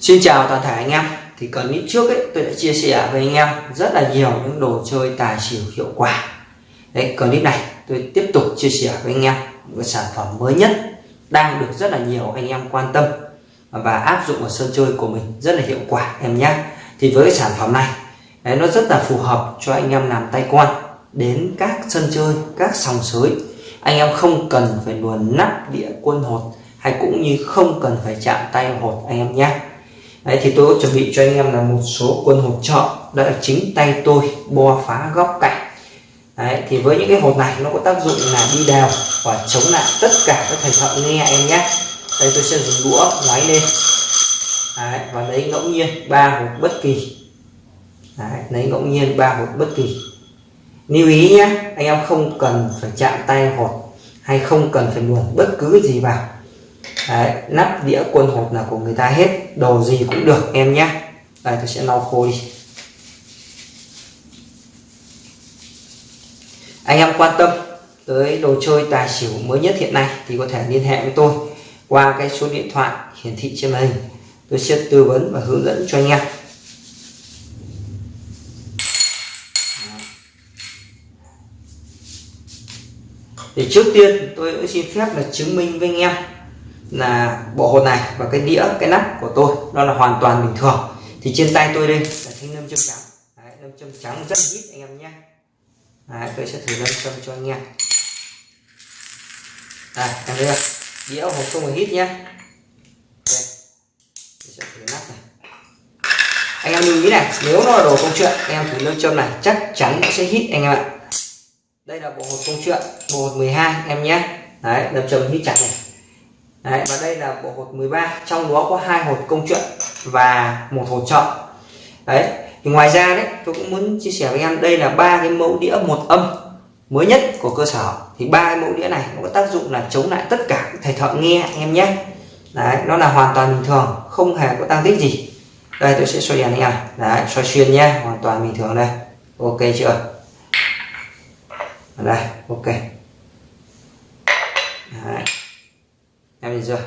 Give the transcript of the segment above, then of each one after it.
Xin chào toàn thể anh em. Thì clip trước ấy tôi đã chia sẻ với anh em rất là nhiều những đồ chơi tài xỉu hiệu quả. Đấy clip này tôi tiếp tục chia sẻ với anh em một sản phẩm mới nhất đang được rất là nhiều anh em quan tâm và áp dụng vào sân chơi của mình rất là hiệu quả em nhé. Thì với cái sản phẩm này đấy, nó rất là phù hợp cho anh em làm tay quan đến các sân chơi các sòng sới. Anh em không cần phải luồn nắp địa quân hột hay cũng như không cần phải chạm tay hột anh em nhé. Đấy, thì tôi chuẩn bị cho anh em là một số quân hột trợ. Đó chính tay tôi bo phá góc cạnh. Đấy, thì với những cái hột này nó có tác dụng là đi đều và chống lại tất cả các thầy thợ nghe em nhé. Đây tôi sẽ dùng đũa ngoáy lên. Đấy, và lấy ngẫu nhiên ba hột bất kỳ. Đấy, lấy ngẫu nhiên ba hột bất kỳ. Lưu ý nhé anh em không cần phải chạm tay hột hay không cần phải luồn bất cứ gì vào. Đấy, nắp đĩa quân hộp là của người ta hết đồ gì cũng được em nhé. Đây tôi sẽ lau khô đi. Anh em quan tâm tới đồ chơi tài xỉu mới nhất hiện nay thì có thể liên hệ với tôi qua cái số điện thoại hiển thị trên màn hình. Tôi sẽ tư vấn và hướng dẫn cho anh em. Thì trước tiên tôi cũng xin phép là chứng minh với anh em là bộ hột này và cái đĩa cái nắp của tôi nó là hoàn toàn bình thường. Thì trên tay tôi đây là thanh nâm châm trắng. Đấy, nâm châm trắng rất ít anh em nhé. Đấy, tôi sẽ thử nâm châm cho anh em. Đây em thấy không? Đĩa hộp không phải hít nhé. Đây tôi sẽ thử nắp này. Anh em lưu ý này nếu nó là đồ công chuyện anh em thử nâm châm này chắc chắn nó sẽ hít anh em ạ. Đây là bộ hột công chuyện bộ hột 12 em nhé. Đấy nâm châm hít chặt này. Đấy, và đây là bộ hột 13 trong đó có hai hột công chuyện và một hột trợ đấy thì ngoài ra đấy tôi cũng muốn chia sẻ với em đây là ba cái mẫu đĩa một âm mới nhất của cơ sở. Thì ba cái mẫu đĩa này nó có tác dụng là chống lại tất cả thầy thợ nghe anh em nhé. Đấy nó là hoàn toàn bình thường không hề có tăng tích gì. Đây tôi sẽ xoay đèn anh em. Đấy xoay xuyên nhé hoàn toàn bình thường đây. Ok chưa? Đây ok. Đấy em nhìn chưa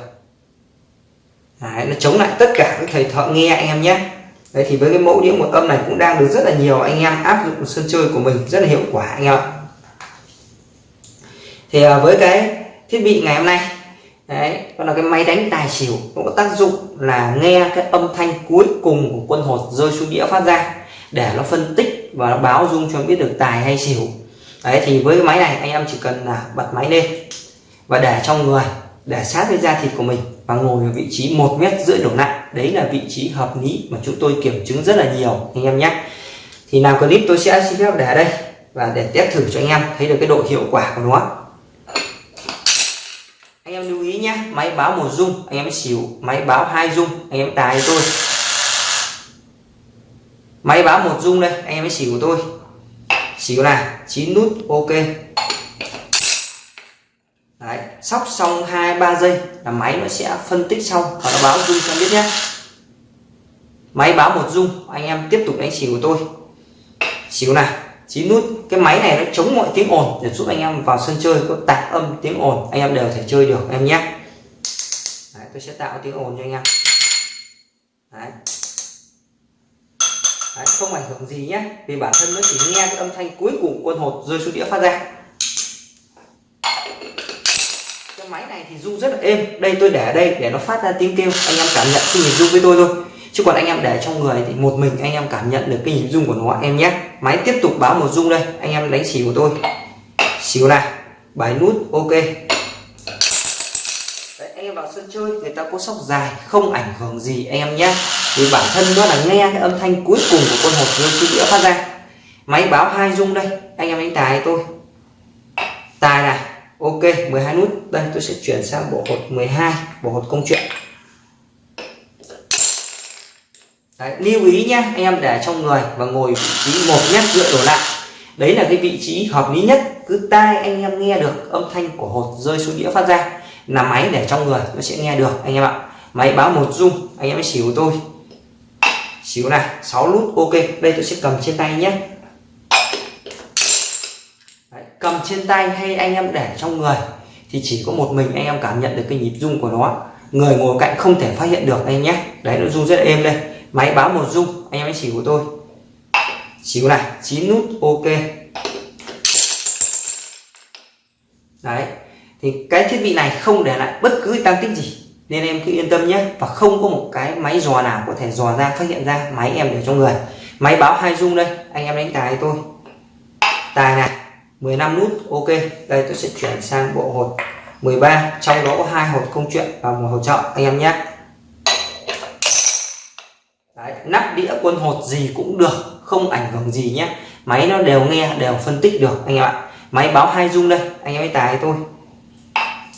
Đấy, nó chống lại tất cả các thầy thợ nghe anh em nhé. Đấy thì với cái mẫu đĩa một âm này cũng đang được rất là nhiều anh em áp dụng sân chơi của mình rất là hiệu quả anh em ạ. Thì à, với cái thiết bị ngày hôm nay đấy đó là cái máy đánh tài xỉu cũng có tác dụng là nghe cái âm thanh cuối cùng của quân hột rơi xuống đĩa phát ra để nó phân tích và nó báo dung cho biết được tài hay xỉu. Đấy thì với cái máy này anh em chỉ cần là bật máy lên và để trong người để sát với da thịt của mình và ngồi ở vị trí một mét rưỡi đổ lại. Đấy là vị trí hợp lý mà chúng tôi kiểm chứng rất là nhiều, anh em nhé. Thì làm clip tôi sẽ xin phép để đây và để test thử cho anh em thấy được cái độ hiệu quả của nó. Anh em lưu ý nhé, máy báo một dung anh em xỉu, máy báo hai dung anh em tài tôi. Máy báo một dung đây, anh em xỉu của tôi. Xỉu là chín nút, ok sóc xong hai ba giây là máy nó sẽ phân tích xong. Và nó báo dung cho biết nhé. Máy báo một dung anh em tiếp tục đánh xỉu của tôi. Xỉu này chín nút. Cái máy này nó chống mọi tiếng ồn để giúp anh em vào sân chơi có tạp âm tiếng ồn. Anh em đều thể chơi được em nhé. Đấy, tôi sẽ tạo tiếng ồn cho anh em. Đấy. Đấy, không ảnh hưởng gì nhé. Vì bản thân nó chỉ nghe cái âm thanh cuối cùng quân hột rơi xuống đĩa phát ra cái máy này thì rung rất là êm. Đây tôi để ở đây để nó phát ra tiếng kêu. Anh em cảm nhận cái nhịp rung với tôi thôi. Chứ còn anh em để trong người thì một mình anh em cảm nhận được cái nhịp rung của nó. Em nhé. Máy tiếp tục báo một rung đây. Anh em đánh xỉu của tôi. Xỉu này. Bài nút ok. Đấy, anh em vào sân chơi người ta có sóc dài không ảnh hưởng gì anh em nhé. Vì bản thân nó là nghe cái âm thanh cuối cùng của con hột rơi xuống đĩa phát ra. Máy báo hai rung đây. Anh em đánh tài tôi. Tài này ok 12 nút. Đây tôi sẽ chuyển sang bộ hột 12 bộ hột công chuyện. Đấy, lưu ý nhé anh em để trong người và ngồi vị trí một mét dựa đổ lại. Đấy là cái vị trí hợp lý nhất cứ tai anh em nghe được âm thanh của hột rơi xuống đĩa phát ra là máy để trong người nó sẽ nghe được anh em ạ. Máy báo một rung anh em mới xỉu tôi. Xíu này 6 nút ok. Đây tôi sẽ cầm trên tay nhé cầm trên tay hay anh em để trong người, thì chỉ có một mình anh em cảm nhận được cái nhịp rung của nó. Người ngồi cạnh không thể phát hiện được anh em nhé. Đấy, nó rung rất là êm đây. Máy báo một rung, anh em hãy chỉ của tôi. Xỉu này, chín nút, ok. Đấy, thì cái thiết bị này không để lại bất cứ tăng tích gì. Nên em cứ yên tâm nhé, và không có một cái máy dò nào có thể dò ra, phát hiện ra máy em để trong người. Máy báo hai rung đây, anh em đánh tài tôi. Tài này. 15 nút ok. Đây tôi sẽ chuyển sang bộ hột 13 trong đó có hai hột công chuyện và một hột trợ anh em nhé. Đấy, nắp đĩa quân hột gì cũng được không ảnh hưởng gì nhé. Máy nó đều nghe đều phân tích được anh em ạ. Máy báo hai dung đây anh em ấy tài tôi.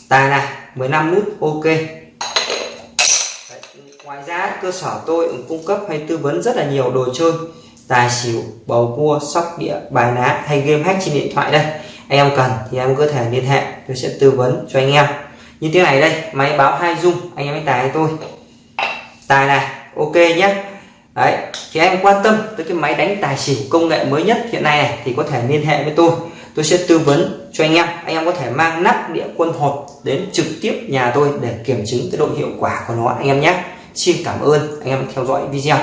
Tài này 15 nút ok. Đấy, ngoài ra cơ sở tôi cũng cung cấp hay tư vấn rất là nhiều đồ chơi tài xỉu, bầu cua, sóc đĩa, bài ná hay game hack trên điện thoại đây. Anh em cần thì em có thể liên hệ, tôi sẽ tư vấn cho anh em. Như thế này đây, máy báo hai dung, anh em hãy tài tôi? Tài này, ok nhé. Đấy, thì em quan tâm tới cái máy đánh tài xỉu công nghệ mới nhất hiện nay này thì có thể liên hệ với tôi. Tôi sẽ tư vấn cho anh em. Anh em có thể mang nắp đĩa quân hột đến trực tiếp nhà tôi để kiểm chứng cái độ hiệu quả của nó, anh em nhé. Xin cảm ơn, anh em theo dõi video.